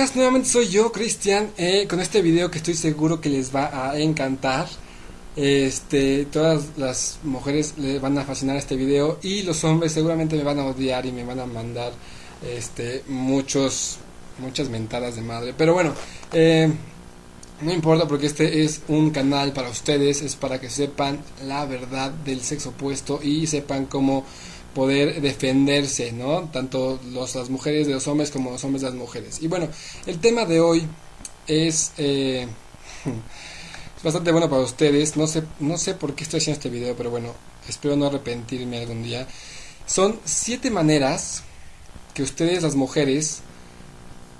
chicas, nuevamente soy yo, Cristian, eh, con este video que estoy seguro que les va a encantar. Este, todas las mujeres les van a fascinar este video y los hombres seguramente me van a odiar y me van a mandar este, muchos, muchas mentadas de madre. Pero bueno, eh, no importa porque este es un canal para ustedes, es para que sepan la verdad del sexo opuesto y sepan cómo poder defenderse, ¿no? Tanto los, las mujeres de los hombres como los hombres de las mujeres. Y bueno, el tema de hoy es, eh, bastante bueno para ustedes. No sé, no sé por qué estoy haciendo este video, pero bueno, espero no arrepentirme algún día. Son siete maneras que ustedes, las mujeres,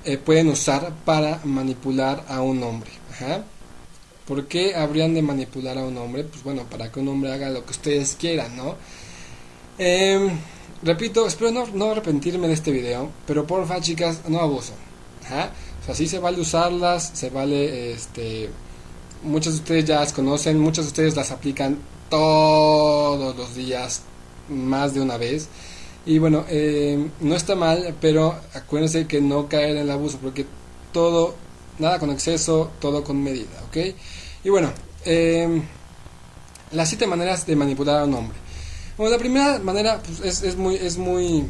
eh, pueden usar para manipular a un hombre. ¿Por qué habrían de manipular a un hombre? Pues bueno, para que un hombre haga lo que ustedes quieran, ¿no? Eh, repito, espero no, arrepentirme de este video, pero porfa chicas, no abuso. ¿ah? O sea, sí se vale usarlas, se vale, este, muchas de ustedes ya las conocen, muchas de ustedes las aplican todos los días, más de una vez. Y bueno, eh, no está mal, pero acuérdense que no caer en el abuso, porque todo, nada con exceso, todo con medida, ¿ok? Y bueno, eh, las siete maneras de manipular a un hombre. Bueno, la primera manera pues, es, es, muy es muy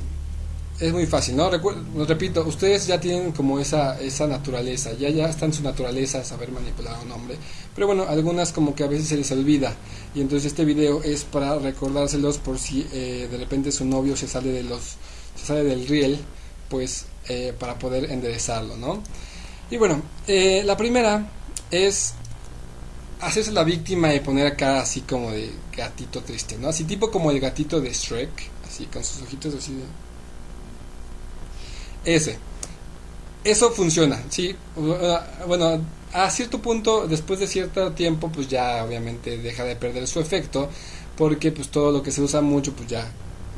es muy fácil, ¿no? Recuerdo, repito, ustedes ya tienen como esa esa naturaleza, ya ya está en su naturaleza saber manipular a un hombre, pero bueno, algunas como que a veces se les olvida y entonces este video es para recordárselos por si eh, de repente su novio se sale de los se sale del riel, pues eh, para poder enderezarlo, ¿no? Y bueno, eh, la primera es hacerse la víctima y poner acá así como de gatito triste, ¿no? Así tipo como el gatito de Shrek, así con sus ojitos así de... Ese. Eso funciona, sí. Bueno, a cierto punto, después de cierto tiempo, pues ya obviamente deja de perder su efecto, porque pues todo lo que se usa mucho, pues ya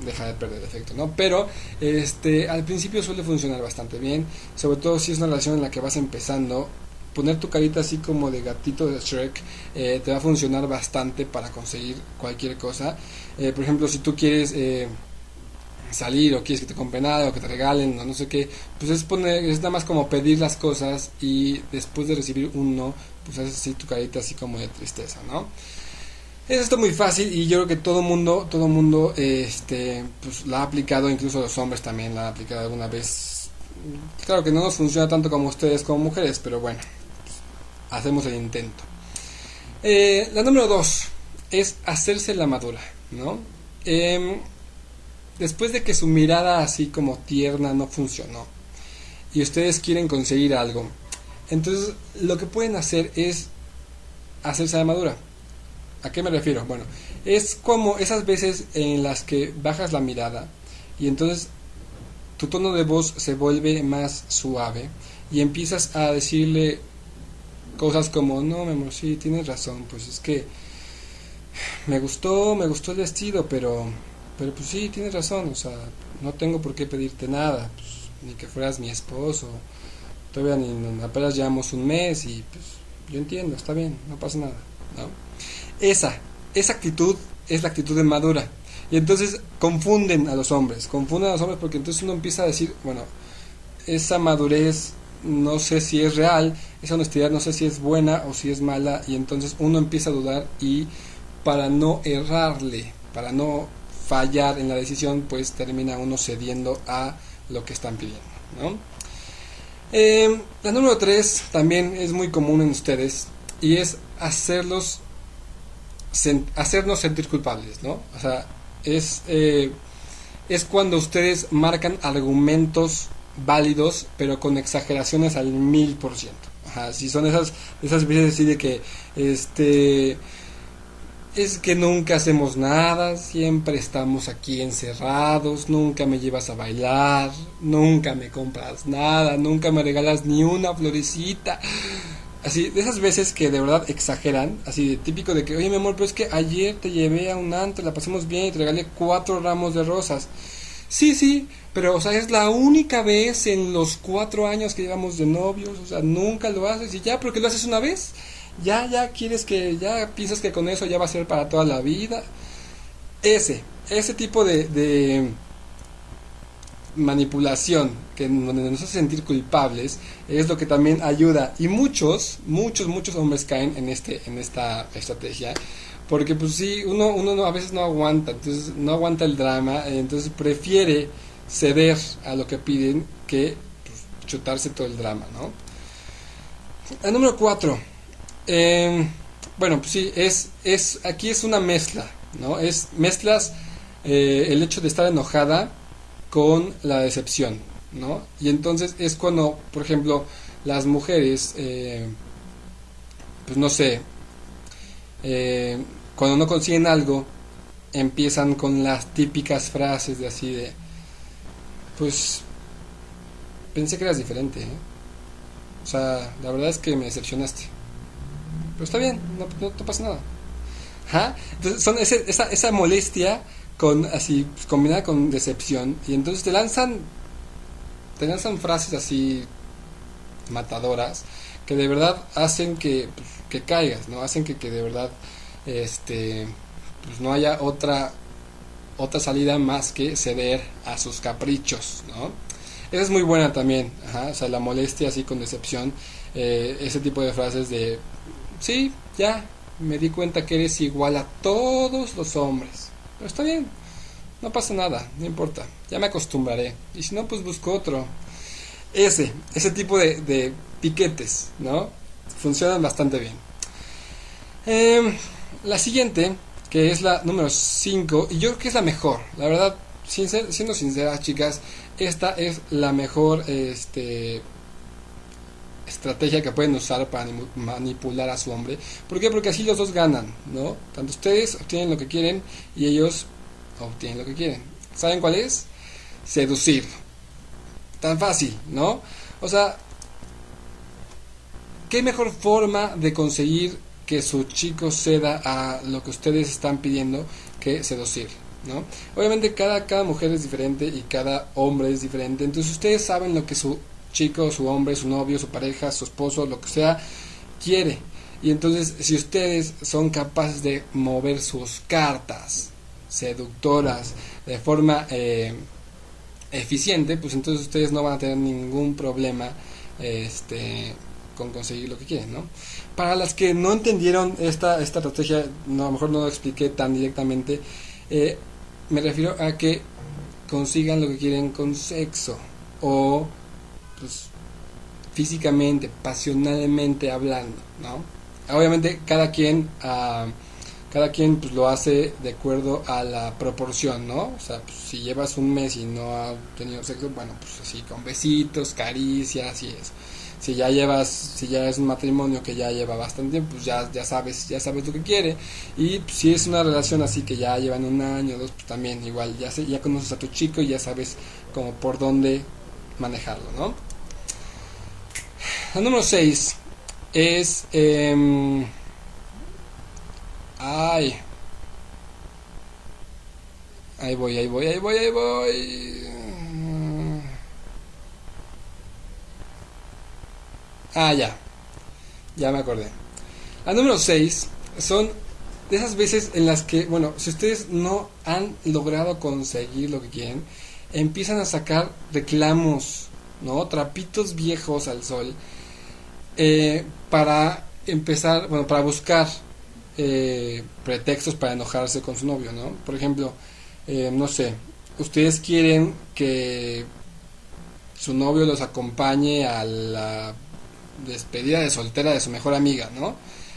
deja de perder efecto, ¿no? Pero este al principio suele funcionar bastante bien, sobre todo si es una relación en la que vas empezando poner tu carita así como de gatito de Shrek eh, te va a funcionar bastante para conseguir cualquier cosa. Eh, por ejemplo, si tú quieres eh, salir o quieres que te compren nada o que te regalen o no sé qué, pues es, poner, es nada más como pedir las cosas y después de recibir un no, pues haces así tu carita así como de tristeza, ¿no? Es esto muy fácil y yo creo que todo mundo, todo mundo este, pues, la ha aplicado, incluso los hombres también la han aplicado alguna vez. Claro que no nos funciona tanto como ustedes como mujeres, pero bueno, hacemos el intento. Eh, la número dos es hacerse la madura, ¿no? Eh, después de que su mirada así como tierna no funcionó y ustedes quieren conseguir algo, entonces lo que pueden hacer es hacerse la madura. ¿A qué me refiero? Bueno, es como esas veces en las que bajas la mirada y entonces tu tono de voz se vuelve más suave y empiezas a decirle cosas como, no, mi amor, sí, tienes razón, pues es que me gustó, me gustó el vestido, pero, pero pues sí, tienes razón, o sea, no tengo por qué pedirte nada, pues, ni que fueras mi esposo, todavía ni apenas llevamos un mes y pues yo entiendo, está bien, no pasa nada, ¿no? Esa, esa actitud es la actitud de madura. Y entonces confunden a los hombres, confunden a los hombres porque entonces uno empieza a decir, bueno, esa madurez no sé si es real, esa honestidad no sé si es buena o si es mala y entonces uno empieza a dudar y para no errarle, para no fallar en la decisión, pues termina uno cediendo a lo que están pidiendo. Eh, la número 3 también es muy común en ustedes y es hacerlos hacernos sentir culpables, ¿no? O sea, es, eh, es cuando ustedes marcan argumentos válidos, pero con exageraciones al mil por ciento. Si son esas, esas veces así de que, este, es que nunca hacemos nada, siempre estamos aquí encerrados, nunca me llevas a bailar, nunca me compras nada, nunca me regalas ni una florecita. Así, de esas veces que de verdad exageran, así de típico de que, oye mi amor, pero es que ayer te llevé a un antro, la pasamos bien y te regalé cuatro ramos de rosas. Sí, sí, pero, o sea, es la única vez en los cuatro años que llevamos de novios, o sea, nunca lo haces y ya, porque lo haces una vez, ya, ya quieres que, ya piensas que con eso ya va a ser para toda la vida. Ese, ese tipo de, de, manipulación que donde nos hace sentir culpables es lo que también ayuda. Y muchos muchos muchos hombres caen en este en esta estrategia porque pues sí uno uno a veces no aguanta entonces no aguanta el drama entonces prefiere ceder a lo que piden que pues, chutarse todo el drama no el número cuatro em, bueno pues sí es es aquí es una mezcla no es mezclas eh, el hecho de estar enojada con la decepción, ¿no? Y entonces es cuando, por ejemplo, las mujeres, eh, pues no sé, eh, cuando no consiguen algo, empiezan con las típicas frases de así de, pues, pensé que eras diferente, ¿eh? O sea, la verdad es que me decepcionaste. Pero está bien, no, no, pasa nada. Entonces son esa, esa molestia con así pues, combinada con decepción. Y entonces te lanzan te lanzan frases así matadoras que de verdad hacen que, pues, que caigas no hacen que, que de verdad este pues no haya otra otra salida más que ceder a sus caprichos no esa es muy buena también o sea la molestia así con decepción eh, ese tipo de frases de sí ya me di cuenta que eres igual a todos los hombres pero está bien, no pasa nada, no importa, ya me acostumbraré. Y si no, pues busco otro. Ese, ese tipo de, piquetes, ¿no? Funcionan bastante bien. Em, la siguiente, que es la número 5, y yo creo que es la mejor, la verdad, siendo sinceras, chicas, esta es la mejor este, estrategia que pueden usar para manipular a su hombre. ¿Por qué? Porque así los dos ganan, ¿no? Tanto ustedes obtienen lo que quieren y ellos obtienen lo que quieren. ¿Saben cuál es? Seducir. Tan fácil, ¿no? O sea, ¿qué mejor forma de conseguir que su chico ceda a lo que ustedes están pidiendo que seducir? ¿no? Obviamente cada, cada mujer es diferente y cada hombre es diferente, entonces ustedes saben lo que su chico, su hombre, su novio, su pareja, su esposo, lo que sea, quiere. Y entonces, si ustedes son capaces de mover sus cartas seductoras de forma eh, eficiente, pues entonces ustedes no van a tener ningún problema este, con conseguir lo que quieren, ¿no? Para las que no entendieron esta, esta estrategia, no, a lo mejor no lo expliqué tan directamente, eh, me refiero a que consigan lo que quieren con sexo o pues, físicamente, pasionalmente hablando, ¿no? Obviamente cada quien, uh, cada quien pues, lo hace de acuerdo a la proporción, ¿no? O sea, pues, si llevas un mes y no has tenido sexo, bueno, pues así con besitos, caricias y eso. Si ya llevas, si ya es un matrimonio que ya lleva bastante tiempo, pues ya, ya sabes, ya sabes lo que quiere. Y pues, si es una relación así que ya llevan un año, dos, pues también igual, ya, ya conoces a tu chico y ya sabes como por dónde manejarlo, ¿no? El número 6 es... Eh, ay. Ahí voy, ahí voy, ahí voy, ahí voy. Ah, ya. Ya me acordé. Al número 6 son de esas veces en las que, bueno, si ustedes no han logrado conseguir lo que quieren, empiezan a sacar reclamos, ¿no? Trapitos viejos al sol eh, para empezar, bueno, para buscar eh, pretextos para enojarse con su novio, ¿no? Por ejemplo, eh, no sé, ustedes quieren que su novio los acompañe a la despedida de soltera de su mejor amiga, ¿no?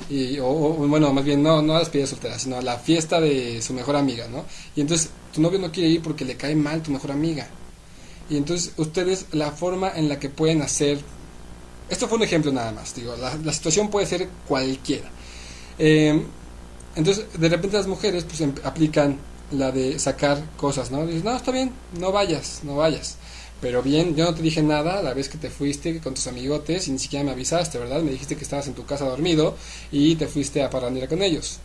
Y, o, bueno, más bien no, no a la despedida de soltera, sino a la fiesta de su mejor amiga, ¿no? Y entonces tu novio no quiere ir porque le cae mal tu mejor amiga. Y entonces ustedes la forma en la que pueden hacer esto fue un ejemplo nada más, digo, la, situación puede ser cualquiera. Eh, entonces, de repente las mujeres pues em, aplican la de sacar cosas, ¿no? Dices, no, está bien, no vayas, no vayas. Pero bien, yo no te dije nada la vez que te fuiste con tus amigotes y ni siquiera me avisaste, ¿verdad? Me dijiste que estabas en tu casa dormido y te fuiste a parrandear con ellos.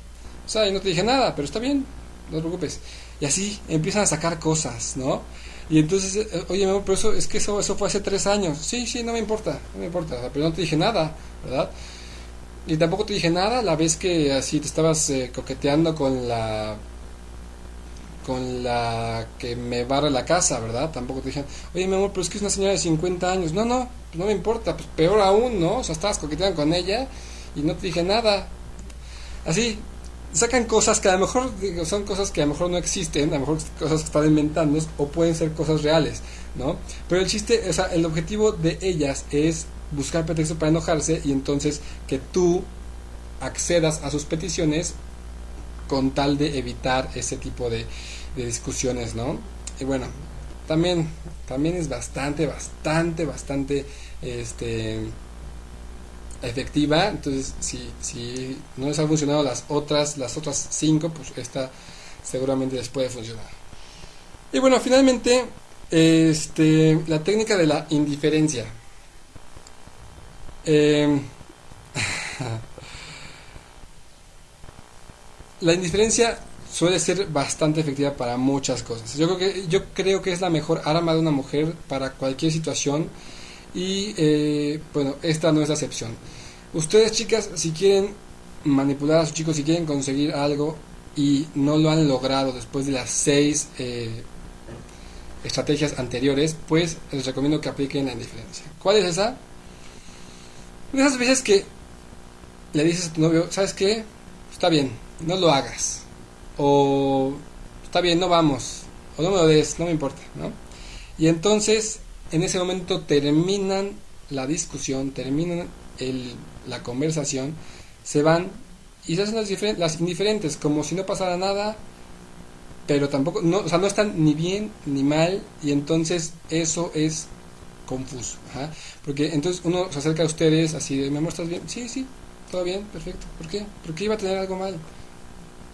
O sea, yo no te dije nada, pero está bien, no te preocupes. Y así empiezan a sacar cosas, ¿no? Y entonces, eh, oye, pero eso, es que eso, eso fue hace tres años. Sí, sí, no me importa, no me importa, pero no te dije nada, ¿verdad? Y tampoco te dije nada la vez que así te estabas eh, coqueteando con la con la que me barre la casa, ¿verdad? Tampoco te dijeron, oye, mi amor, pero es que es una señora de 50 años. No, no, pues no me importa, pues peor aún, ¿no? O sea, estabas coqueteando con ella y no te dije nada. Así, sacan cosas que a lo mejor son cosas que a lo mejor no existen, a lo mejor cosas que están inventando o pueden ser cosas reales, ¿no? Pero el chiste, o sea, el objetivo de ellas es buscar pretexto para enojarse y entonces que tú accedas a sus peticiones con tal de evitar ese tipo de, discusiones, ¿no? Y bueno, también, también es bastante, bastante, bastante, este, efectiva. Entonces, si, si no les ha funcionado las otras, las otras cinco, pues esta seguramente les puede funcionar. Y bueno, finalmente, este, la técnica de la indiferencia. Eh, la indiferencia suele ser bastante efectiva para muchas cosas. Yo creo que, yo creo que es la mejor arma de una mujer para cualquier situación y eh, bueno, esta no es la excepción. Ustedes chicas, si quieren manipular a sus chicos, si quieren conseguir algo y no lo han logrado después de las seis eh, estrategias anteriores, pues les recomiendo que apliquen la indiferencia. ¿Cuál es esa? Esas veces que le dices a tu novio, ¿sabes qué? Está bien, no lo hagas. O está bien, no vamos. O no me lo des, no me importa, ¿no? Y entonces, en ese momento terminan la discusión, terminan el, la conversación, se van y se hacen las, las indiferentes, como si no pasara nada, pero tampoco, no, o sea, no están ni bien ni mal, y entonces eso es confuso. Porque entonces uno se acerca a ustedes así de, ¿me amor, ¿estás bien? Sí, sí, todo bien, perfecto. ¿Por qué? ¿Por qué iba a tener algo mal?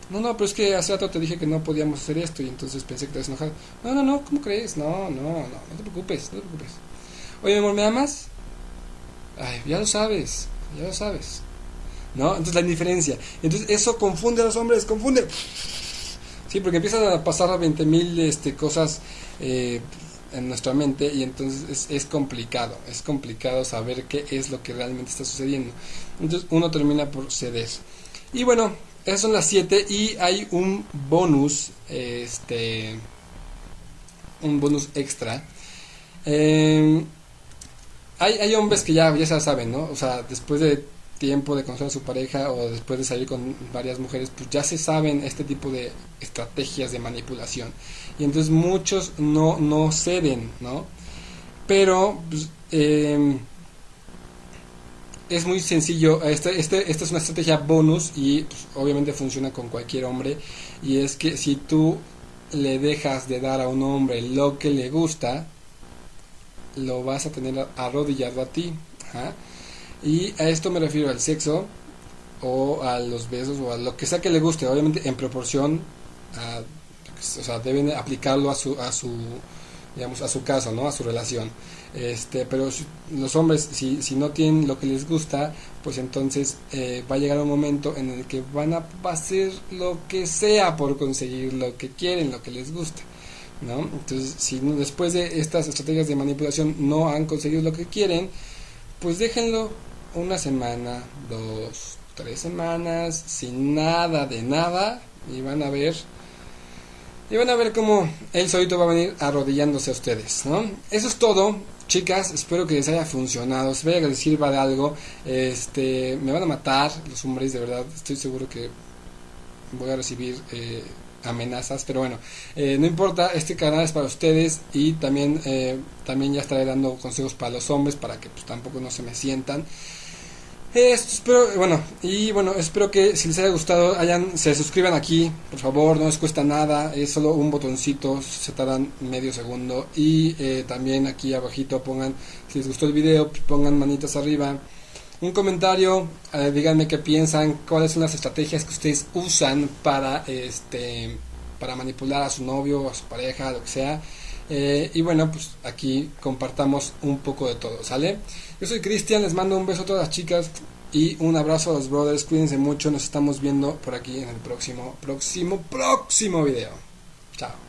No, no, pero es que hace rato te dije que no podíamos hacer esto y entonces pensé que te habías enojado. No, no, no, ¿cómo crees? No, no, no, no te preocupes, no te preocupes. Oye, mi amor, ¿me amas? Ay, ya lo sabes, ya lo sabes. ¿No? Entonces la indiferencia. Entonces eso confunde a los hombres, confunde. Sí, porque empiezan a pasar a 20.000 este, cosas eh, en nuestra mente y entonces es, es, complicado, es complicado saber qué es lo que realmente está sucediendo. Entonces uno termina por ceder. Y bueno, esas son las 7 y hay un bonus, este, un bonus extra. Eh, hay, hay hombres que ya, ya saben, ¿no? O sea, después de tiempo de conocer a su pareja o después de salir con varias mujeres, pues ya se saben este tipo de estrategias de manipulación. Y entonces muchos no, no ceden, ¿no? Pero pues, eh, es muy sencillo. Este, este, esta es una estrategia bonus y pues, obviamente funciona con cualquier hombre. Y es que si tú le dejas de dar a un hombre lo que le gusta, lo vas a tener arrodillado a ti. Y a esto me refiero al sexo o a los besos o a lo que sea que le guste, obviamente en proporción a, o sea, deben aplicarlo a su, a su, digamos, a su caso, ¿no? A su relación. Este, pero los hombres, si, si no tienen lo que les gusta, pues entonces eh, va a llegar un momento en el que van a hacer lo que sea por conseguir lo que quieren, lo que les gusta. ¿no? Entonces, si después de estas estrategias de manipulación no han conseguido lo que quieren, pues déjenlo una semana, dos, tres semanas, sin nada de nada, y van a ver y van a ver cómo él solito va a venir arrodillándose a ustedes, ¿no? Eso es todo, chicas, espero que les haya funcionado, espero que les sirva de algo, este, me van a matar los hombres, de verdad, estoy seguro que voy a recibir eh, amenazas, pero bueno, eh, no importa, este canal es para ustedes y también, eh, también ya estaré dando consejos para los hombres para que pues, tampoco no se me sientan. Espero, bueno, y bueno, espero que si les haya gustado, hayan, se suscriban aquí, por favor, no les cuesta nada, es solo un botoncito, se tardan medio segundo. Y eh, también aquí abajito pongan, si les gustó el video, pongan manitas arriba un comentario, eh, díganme qué piensan, cuáles son las estrategias que ustedes usan para este para manipular a su novio, a su pareja, lo que sea. Eh, y bueno, pues aquí compartamos un poco de todo, ¿sale? Yo soy Cristian, les mando un beso a todas las chicas y un abrazo a los brothers, cuídense mucho, nos estamos viendo por aquí en el próximo, próximo, próximo video. Chao.